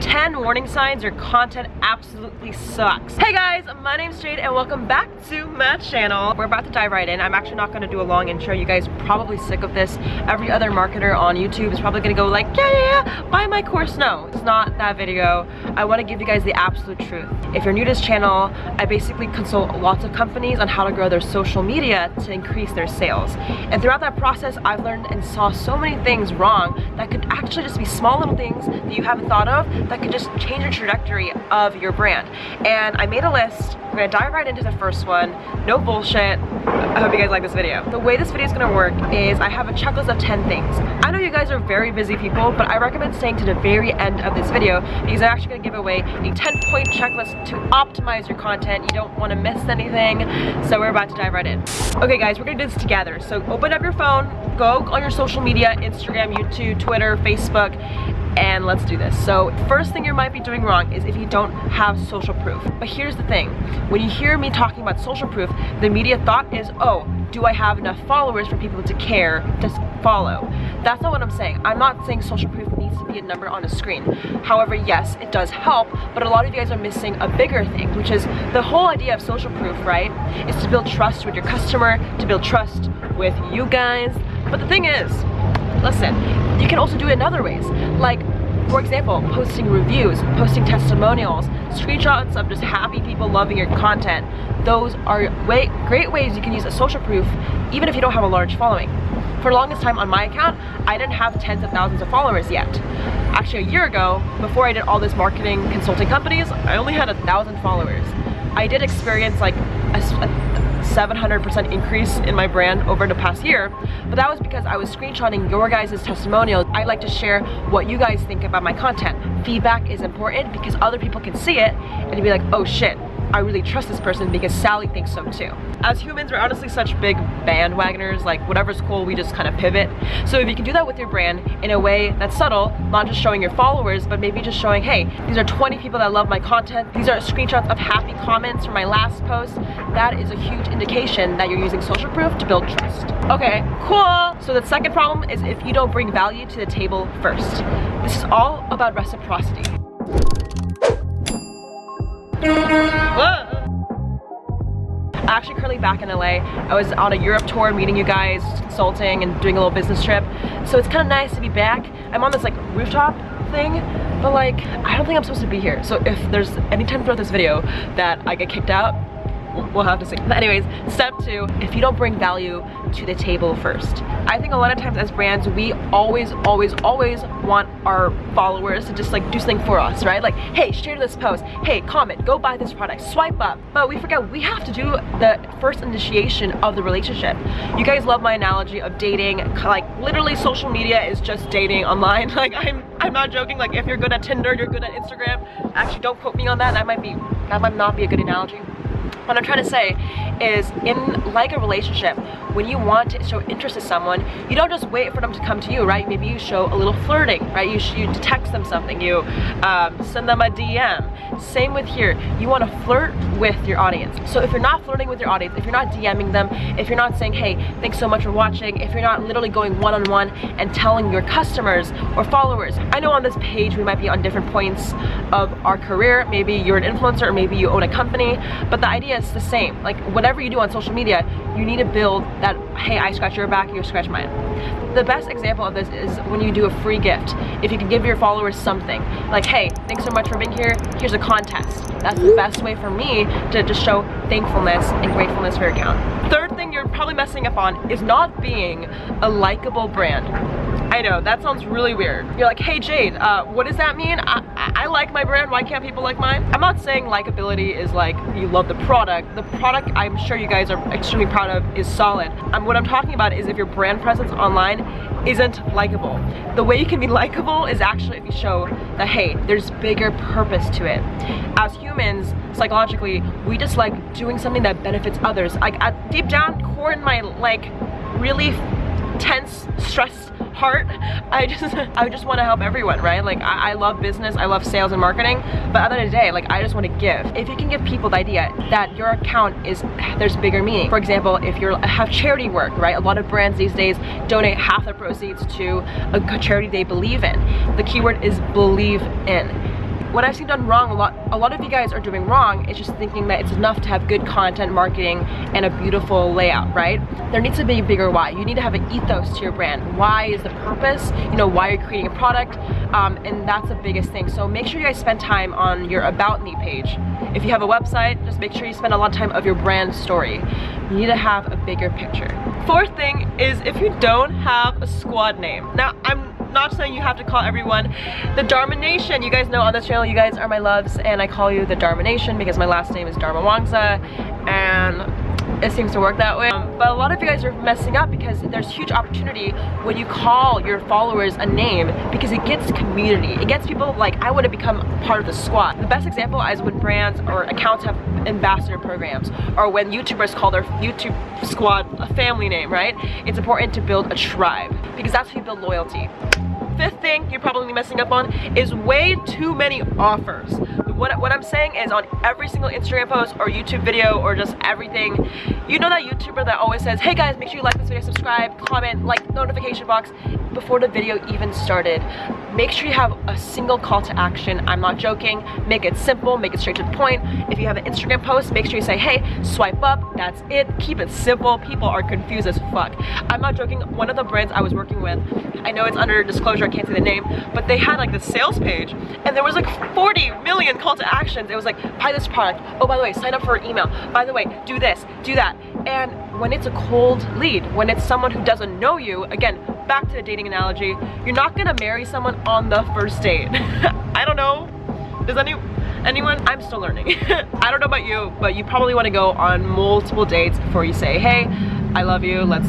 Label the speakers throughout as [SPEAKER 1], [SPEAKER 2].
[SPEAKER 1] 10 warning signs your content absolutely sucks. Hey guys, my name's Jade and welcome back to my channel. We're about to dive right in. I'm actually not gonna do a long intro. You guys probably sick of this. Every other marketer on YouTube is probably gonna go like, yeah, yeah, yeah, buy my course. No, it's not that video. I wanna give you guys the absolute truth. If you're new to this channel, I basically consult lots of companies on how to grow their social media to increase their sales. And throughout that process, I've learned and saw so many things wrong that could actually just be small little things that you haven't thought of that could just change the trajectory of your brand. And I made a list. We're gonna dive right into the first one. No bullshit. I hope you guys like this video. The way this video is gonna work is I have a checklist of 10 things. I know you guys are very busy people, but I recommend staying to the very end of this video because I'm actually gonna give away a 10 point checklist to optimize your content. You don't wanna miss anything. So we're about to dive right in. Okay guys, we're gonna do this together. So open up your phone, go on your social media, Instagram, YouTube, Twitter, Facebook, and let's do this. So first thing you might be doing wrong is if you don't have social proof. But here's the thing, when you hear me talking about social proof, the immediate thought is, oh, do I have enough followers for people to care to follow? That's not what I'm saying. I'm not saying social proof needs to be a number on a screen. However, yes, it does help, but a lot of you guys are missing a bigger thing, which is the whole idea of social proof, right? Is to build trust with your customer, to build trust with you guys. But the thing is, listen, you can also do it in other ways. Like, for example, posting reviews, posting testimonials, screenshots of just happy people loving your content. Those are way, great ways you can use a social proof even if you don't have a large following. For the longest time on my account, I didn't have tens of thousands of followers yet. Actually a year ago, before I did all this marketing consulting companies, I only had a thousand followers. I did experience like a, a 700% increase in my brand over the past year, but that was because I was screenshotting your guys' testimonials. I like to share what you guys think about my content. Feedback is important because other people can see it and be like, oh shit, I really trust this person because Sally thinks so too. As humans, we're honestly such big bandwagoners, like whatever's cool, we just kind of pivot. So if you can do that with your brand in a way that's subtle, not just showing your followers, but maybe just showing, hey, these are 20 people that love my content, these are screenshots of happy comments from my last post, that is a huge indication that you're using social proof to build trust. Okay, cool. So the second problem is if you don't bring value to the table first. This is all about reciprocity. Actually currently back in LA. I was on a Europe tour meeting you guys, consulting and doing a little business trip. So it's kind of nice to be back. I'm on this like rooftop thing, but like, I don't think I'm supposed to be here. So if there's any time throughout this video that I get kicked out, we'll have to see. But anyways, step two, if you don't bring value to the table first. I think a lot of times as brands, we always, always, always want our followers to just like do something for us, right? Like, hey, share this post, hey, comment, go buy this product, swipe up. But we forget we have to do the first initiation of the relationship. You guys love my analogy of dating, like literally social media is just dating online. Like I'm, I'm not joking, like if you're good at Tinder, you're good at Instagram. Actually, don't quote me on that, that might be, that might not be a good analogy. What I'm trying to say is in like a relationship, when you want to show interest in someone, you don't just wait for them to come to you, right? Maybe you show a little flirting, right? You, you text them something, you um, send them a DM. Same with here, you want to flirt with your audience. So if you're not flirting with your audience, if you're not DMing them, if you're not saying, hey, thanks so much for watching, if you're not literally going one-on-one -on -one and telling your customers or followers, I know on this page we might be on different points of our career, maybe you're an influencer or maybe you own a company, but the idea is the same. Like whatever you do on social media, you need to build that, hey, I scratch your back, you scratch mine. The best example of this is when you do a free gift. If you can give your followers something, like, hey, thanks so much for being here, here's a contest. That's the best way for me to just show thankfulness and gratefulness for your account. Third thing you're probably messing up on is not being a likable brand. I know, that sounds really weird. You're like, hey Jade, uh, what does that mean? I, I, I like my brand, why can't people like mine? I'm not saying likability is like you love the product. The product I'm sure you guys are extremely proud of is solid. Um, what I'm talking about is if your brand presence online isn't likable. The way you can be likable is actually if you show that, hey, there's bigger purpose to it. As humans, psychologically, we just like doing something that benefits others. Like deep down core in my like really tense, stressed heart, I just I just want to help everyone, right? Like I, I, love business, I love sales and marketing, but at the end of the day, like I just want to give. If you can give people the idea that your account is there's bigger meaning. For example, if you have charity work, right? A lot of brands these days donate half their proceeds to a charity they believe in. The keyword is believe in what I've seen done wrong, a lot, a lot of you guys are doing wrong, is just thinking that it's enough to have good content marketing and a beautiful layout, right? There needs to be a bigger why. You need to have an ethos to your brand. Why is the purpose? You know, why you're creating a product, um, and that's the biggest thing. So make sure you guys spend time on your About Me page. If you have a website, just make sure you spend a lot of time of your brand story. You need to have a bigger picture. Fourth thing is if you don't have a squad name. Now, I'm not saying you have to call everyone the Dharma Nation. You guys know on this channel, you guys are my loves, and I call you the Dharma Nation because my last name is Darmawangsa, and it seems to work that way. Um, but a lot of you guys are messing up because there's huge opportunity when you call your followers a name because it gets community. It gets people like, I want to become part of the squad. The best example is when brands or accounts have ambassador programs or when YouTubers call their YouTube squad a family name, right? It's important to build a tribe because that's how you build loyalty fifth thing you're probably messing up on is way too many offers. What, what I'm saying is on every single Instagram post or YouTube video or just everything, you know that YouTuber that always says, hey guys, make sure you like this video, subscribe, comment, like notification box before the video even started. Make sure you have a single call to action. I'm not joking. Make it simple, make it straight to the point. If you have an Instagram post, make sure you say, hey, swipe up, that's it. Keep it simple. People are confused as fuck. I'm not joking. One of the brands I was working with, I know it's under disclosure, I can't say the name, but they had like the sales page and there was like 40 million call to actions. It was like, buy this product. Oh, by the way, sign up for an email. By the way, do this, do that. And when it's a cold lead, when it's someone who doesn't know you, again, back to the dating analogy, you're not gonna marry someone on the first date. I don't know. Does any anyone? I'm still learning. I don't know about you, but you probably wanna go on multiple dates before you say, hey, I love you, let's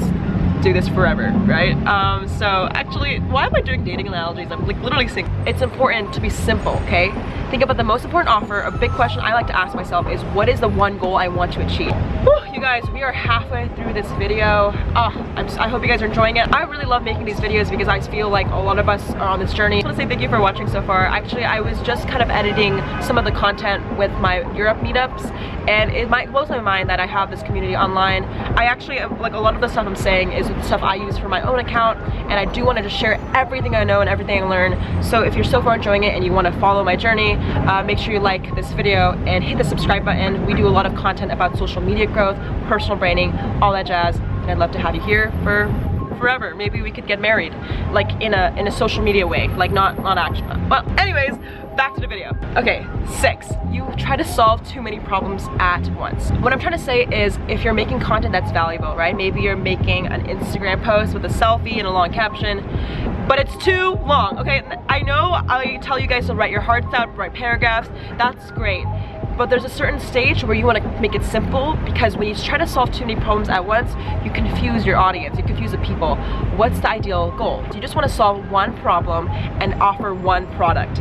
[SPEAKER 1] do this forever, right? Um, so actually, why am I doing dating analogies? I'm like literally saying it's important to be simple, okay? Think about the most important offer. A big question I like to ask myself is what is the one goal I want to achieve? Whew, you guys, we are halfway through this video. Oh, just, i hope you guys are enjoying it. I really love making these videos because I feel like a lot of us are on this journey. I want to say thank you for watching so far. Actually, I was just kind of editing some of the content with my Europe meetups and it might blows my mind that I have this community online. I actually, like a lot of the stuff I'm saying is stuff I use for my own account and I do want to just share everything I know and everything I learn. So if you're so far enjoying it and you want to follow my journey, uh, make sure you like this video and hit the subscribe button. We do a lot of content about social media growth, personal branding, all that jazz. And I'd love to have you here for forever. Maybe we could get married, like in a in a social media way, like not not actually. Well, anyways, back to the video. Okay, six, you try to solve too many problems at once. What I'm trying to say is if you're making content that's valuable, right? Maybe you're making an Instagram post with a selfie and a long caption, but it's too long, okay? I know I tell you guys to write your hearts out, write paragraphs, that's great but there's a certain stage where you want to make it simple because when you try to solve too many problems at once, you confuse your audience, you confuse the people. What's the ideal goal? You just want to solve one problem and offer one product.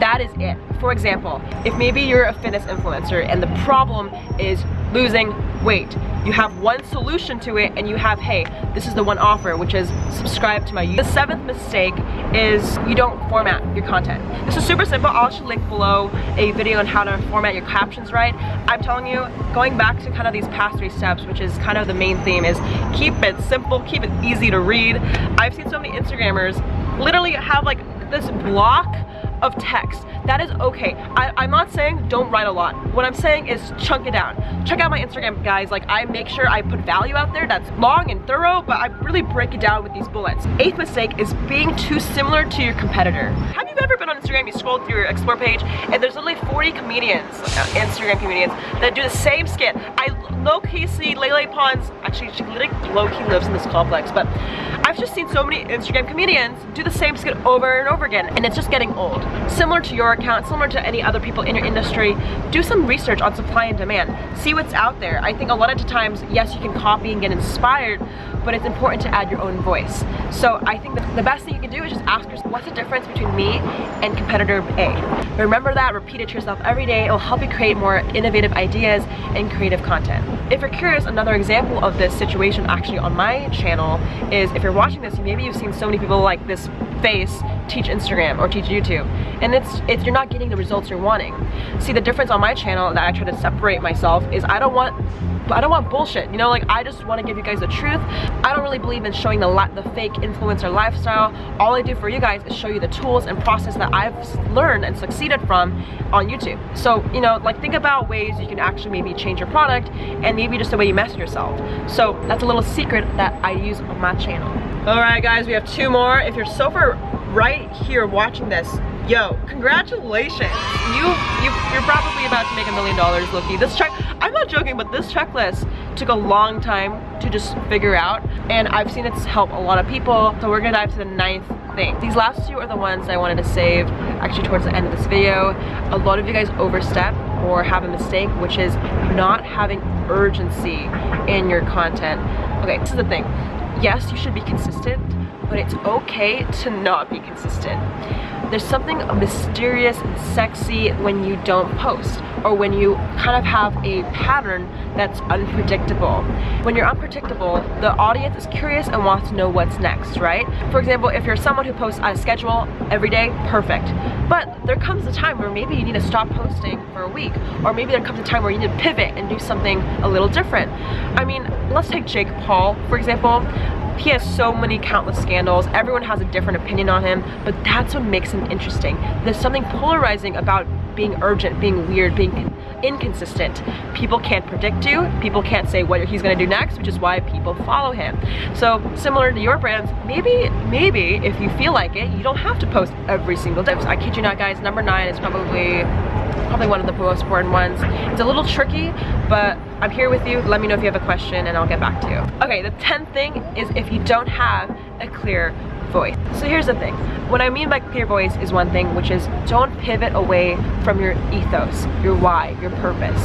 [SPEAKER 1] That is it. For example, if maybe you're a fitness influencer and the problem is losing weight, you have one solution to it and you have, hey, this is the one offer, which is subscribe to my YouTube. The seventh mistake is you don't format your content. This is super simple. I'll actually link below a video on how to format your captions right. I'm telling you, going back to kind of these past three steps, which is kind of the main theme, is keep it simple, keep it easy to read. I've seen so many Instagrammers literally have like this block of text. That is okay. I, am not saying don't write a lot. What I'm saying is chunk it down. Check out my Instagram, guys. Like, I make sure I put value out there that's long and thorough, but I really break it down with these bullets. Eighth mistake is being too similar to your competitor. Have you ever been on Instagram, you scroll through your explore page, and there's only 40 comedians, uh, Instagram comedians, that do the same skit. I low-key see Lele Pons, actually she low-key lives in this complex, but I've just seen so many Instagram comedians do the same skit over and over again, and it's just getting old. Similar to your account, similar to any other people in your industry, do some research on supply and demand. See what's out there. I think a lot of the times, yes, you can copy and get inspired, but it's important to add your own voice. So I think the best thing you can do is just ask yourself, what's the difference between me and competitor A? Remember that, repeat it to yourself every day. It will help you create more innovative ideas and creative content. If you're curious, another example of this situation actually on my channel is if you're watching this, maybe you've seen so many people like this face teach Instagram or teach YouTube. And it's, it's you're not getting the results you're wanting. See, the difference on my channel that I try to separate myself is I don't want I don't want bullshit, you know, like I just want to give you guys the truth. I don't really believe in showing the, the fake influencer lifestyle. All I do for you guys is show you the tools and process that I've learned and succeeded from on YouTube. So, you know, like think about ways you can actually maybe change your product and maybe just the way you message yourself. So that's a little secret that I use on my channel. All right, guys, we have two more. If you're so far right here watching this, yo, congratulations. You, you, you're probably about to make a million dollars, low-key. This check, I'm not joking, but this checklist took a long time to just figure out, and I've seen it help a lot of people. So we're gonna dive to the ninth thing. These last two are the ones I wanted to save actually towards the end of this video. A lot of you guys overstep or have a mistake, which is not having urgency in your content. Okay, this is the thing. Yes, you should be consistent, but it's okay to not be consistent. There's something mysterious and sexy when you don't post or when you kind of have a pattern that's unpredictable. When you're unpredictable, the audience is curious and wants to know what's next, right? For example, if you're someone who posts on a schedule every day, perfect. But there comes a time where maybe you need to stop posting for a week, or maybe there comes a time where you need to pivot and do something a little different. I mean, let's take Jake Paul, for example he has so many countless scandals. Everyone has a different opinion on him but that's what makes him interesting. There's something polarizing about being urgent being weird being inconsistent. People can't predict you. People can't say what he's gonna do next which is why people follow him. So similar to your brands maybe maybe if you feel like it you don't have to post every single day. I kid you not guys number nine is probably probably one of the most important ones. It's a little tricky but I'm here with you. Let me know if you have a question and I'll get back to you. Okay, the 10th thing is if you don't have a clear voice. So here's the thing. What I mean by clear voice is one thing, which is don't pivot away from your ethos, your why, your purpose.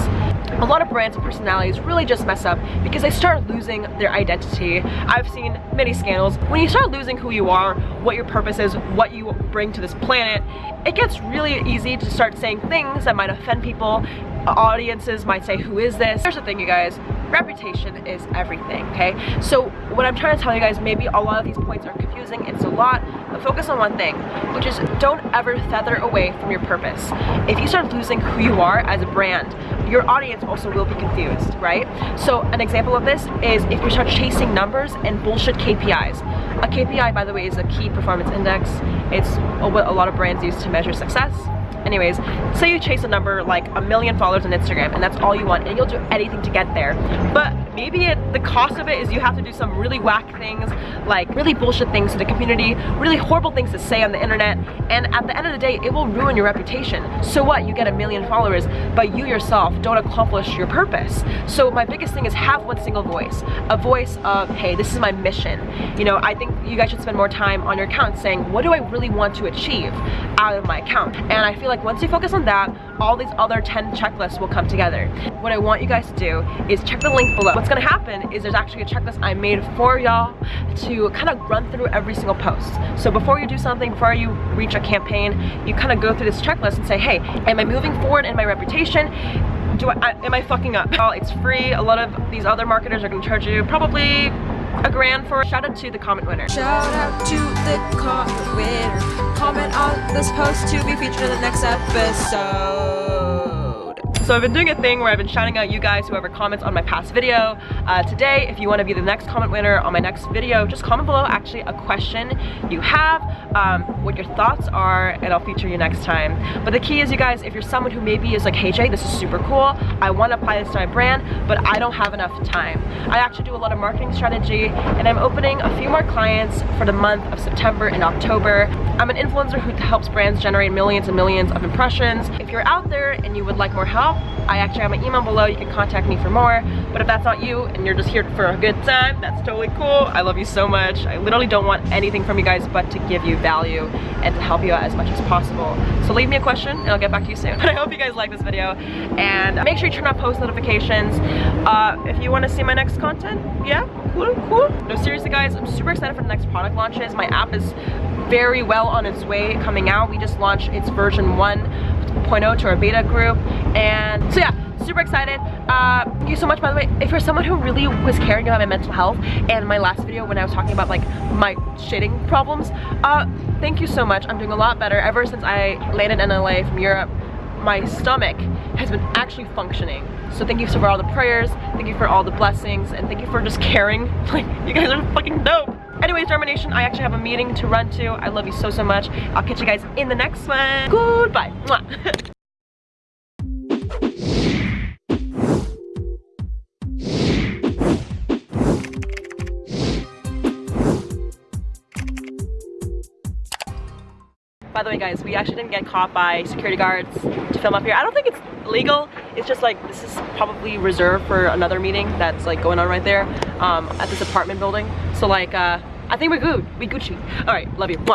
[SPEAKER 1] A lot of brands and personalities really just mess up because they start losing their identity. I've seen many scandals. When you start losing who you are, what your purpose is, what you bring to this planet, it gets really easy to start saying things that might offend people audiences might say, who is this? Here's the thing, you guys, reputation is everything, okay? So what I'm trying to tell you guys, maybe a lot of these points are confusing, it's a lot, but focus on one thing, which is don't ever feather away from your purpose. If you start losing who you are as a brand, your audience also will be confused, right? So an example of this is if you start chasing numbers and bullshit KPIs. A KPI, by the way, is a key performance index. It's what a lot of brands use to measure success anyways say you chase a number like a million followers on instagram and that's all you want and you'll do anything to get there. But maybe it, the cost of it is you have to do some really whack things like really bullshit things to the community really horrible things to say on the internet and at the end of the day it will ruin your reputation. So what? You get a million followers but you yourself don't accomplish your purpose. So my biggest thing is have one single voice a voice of hey this is my mission. You know i think you guys should spend more time on your account saying what do i really want to achieve out of my account? And i feel like like once you focus on that, all these other 10 checklists will come together. What I want you guys to do is check the link below. What's gonna happen is there's actually a checklist I made for y'all to kind of run through every single post. So before you do something, before you reach a campaign, you kind of go through this checklist and say, hey, am I moving forward in my reputation? Do I, I, am I fucking up? Well, it's free. A lot of these other marketers are gonna charge you probably a grand for shout out to the comment winner.
[SPEAKER 2] Shout out to the comment winner. Comment on this post to be featured in the next episode
[SPEAKER 1] so I've been doing a thing where I've been shouting out you guys, whoever comments on my past video. Uh, today, if you want to be the next comment winner on my next video, just comment below actually a question you have, um, what your thoughts are, and I'll feature you next time. But the key is, you guys, if you're someone who maybe is like, hey Jay, this is super cool, I want to apply this to my brand, but I don't have enough time. I actually do a lot of marketing strategy, and I'm opening a few more clients for the month of September and October. I'm an influencer who helps brands generate millions and millions of impressions. If you're out there and you would like more help, I actually have my email below. You can contact me for more. But if that's not you and you're just here for a good time, that's totally cool. I love you so much. I literally don't want anything from you guys but to give you value and to help you out as much as possible. So leave me a question and I'll get back to you soon. But I hope you guys like this video and make sure you turn on post notifications. Uh, if you want to see my next content, yeah, cool, cool. No, seriously guys, I'm super excited for the next product launches. My app is very well on its way coming out. We just launched its version 1.0 to our beta group. And so yeah super excited. Uh, thank you so much by the way. If you're someone who really was caring about my mental health and my last video when I was talking about like my shitting problems uh, thank you so much. I'm doing a lot better. Ever since I landed in LA from Europe my stomach has been actually functioning. So thank you for all the prayers, thank you for all the blessings, and thank you for just caring. Like, you guys are fucking dope. Anyways, Dharma Nation, I actually have a meeting to run to. I love you so, so much. I'll catch you guys in the next one. Goodbye. By the way, guys, we actually didn't get caught by security guards to film up here. I don't think it's legal. It's just like, this is probably reserved for another meeting that's like going on right there um, at this apartment building. So like, uh, I think we're good. We Gucci. All right, love you.